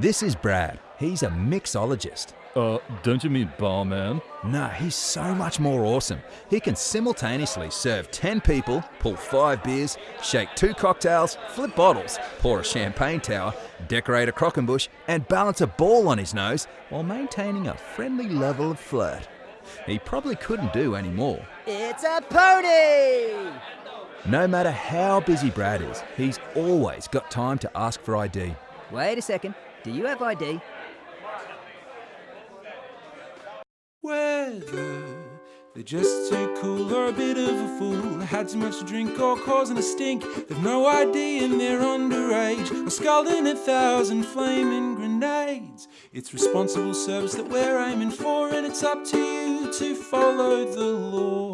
This is Brad. He's a mixologist. Uh, don't you mean barman? No, he's so much more awesome. He can simultaneously serve 10 people, pull 5 beers, shake 2 cocktails, flip bottles, pour a champagne tower, decorate a croquembouche, and balance a ball on his nose while maintaining a friendly level of flirt. He probably couldn't do any more. It's a pony! No matter how busy Brad is, he's always got time to ask for ID. Wait a second. Do you have ID? Whether they're just too cool or a bit of a fool, had too much to drink or causing a stink, they've no ID and they're underage, or scalding a thousand flaming grenades. It's responsible service that we're aiming for, and it's up to you to follow the law.